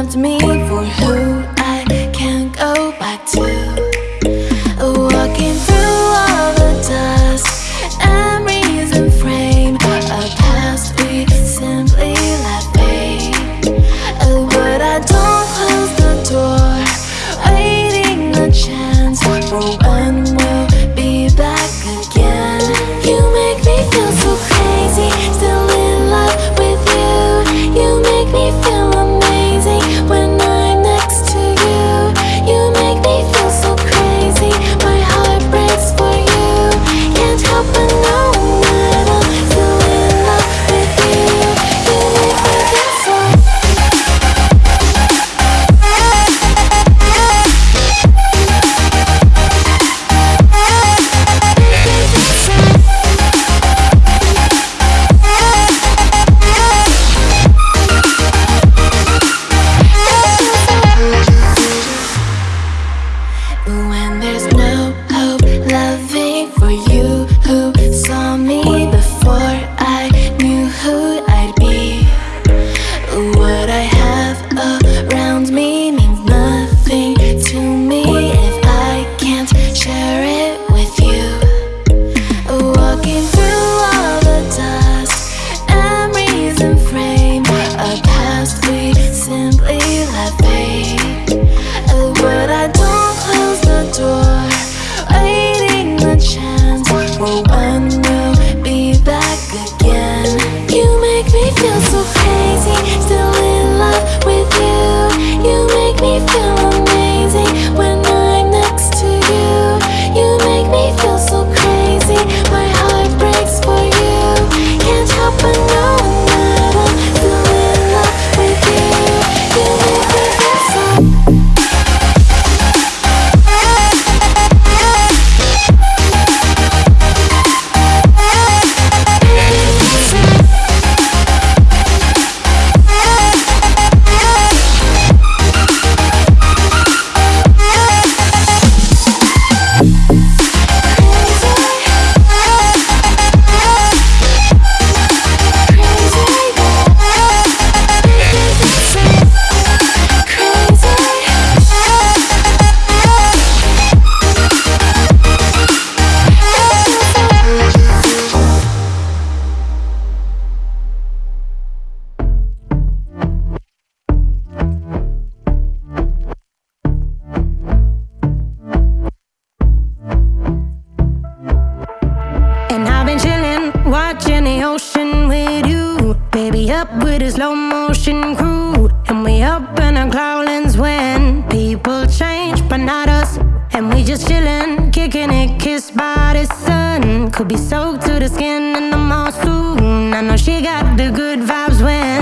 time to me. ocean with you. Baby, up with a slow motion crew. And we up in our cloudlands when People change, but not us. And we just chillin', kicking it, kissed by the sun. Could be soaked to the skin in the mall soon I know she got the good vibes when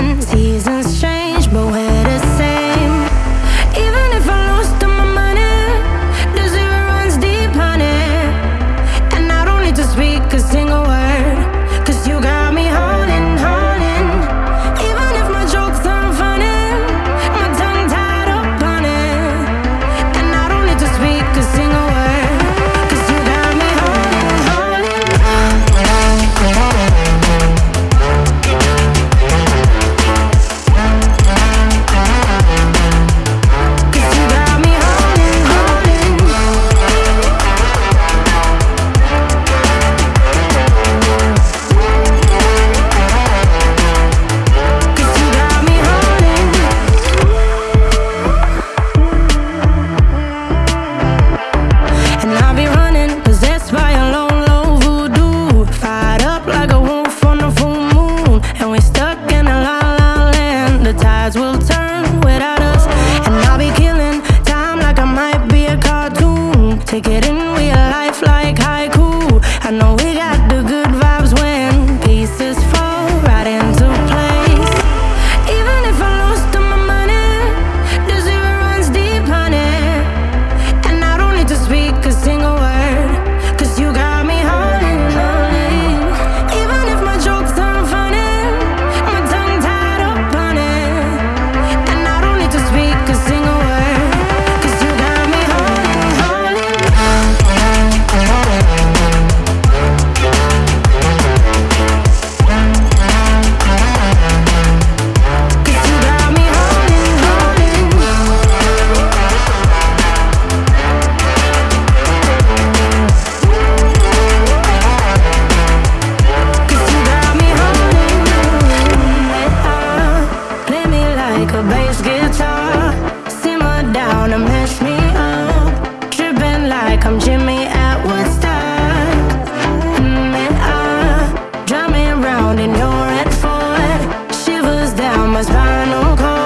no call.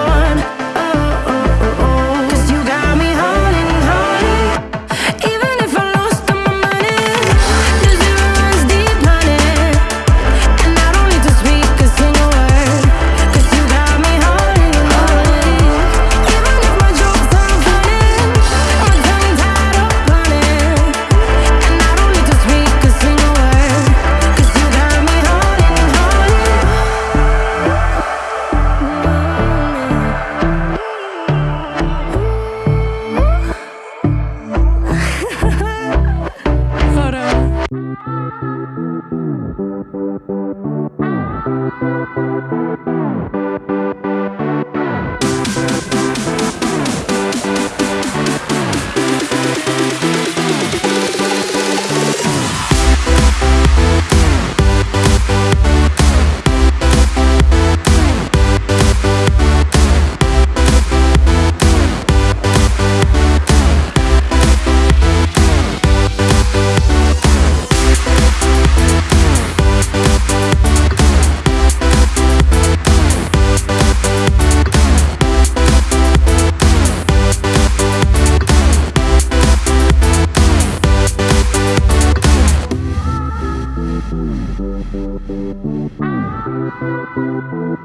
Thank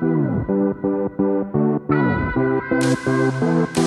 you.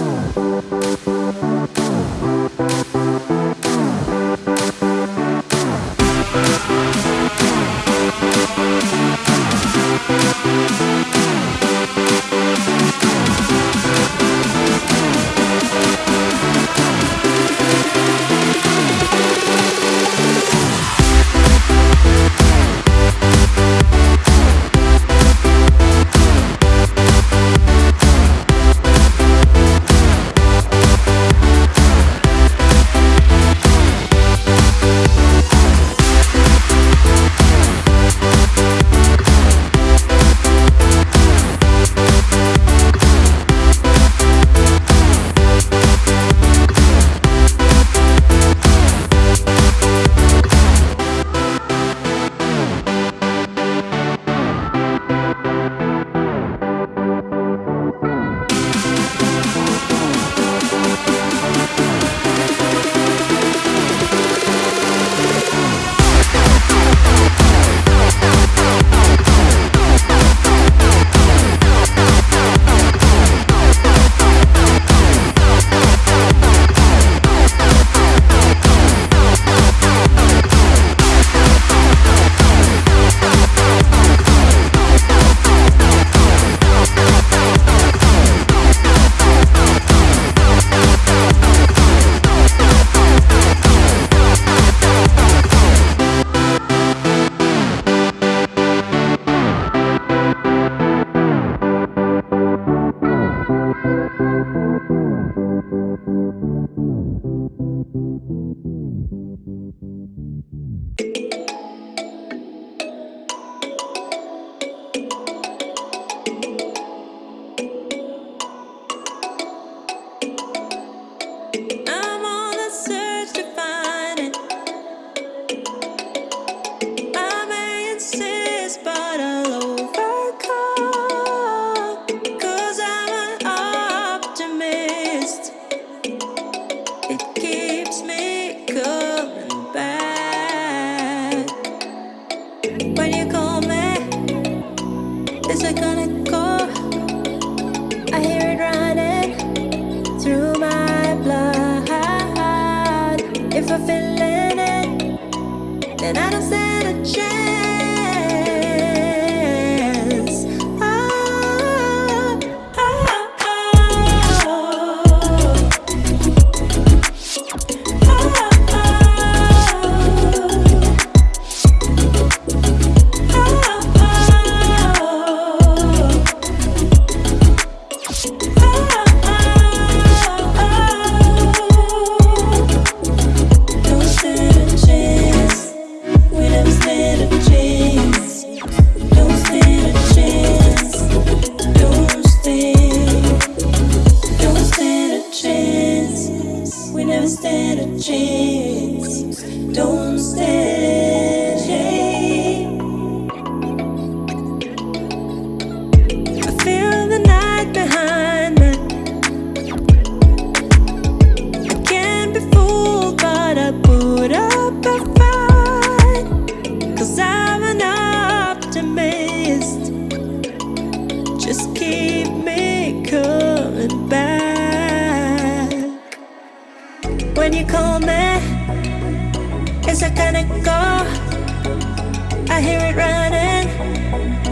hear it running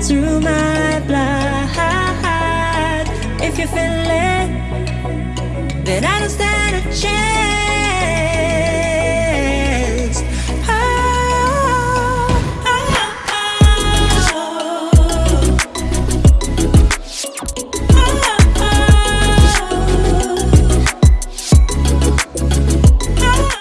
through my blood. If you feel it, then I don't stand a chance.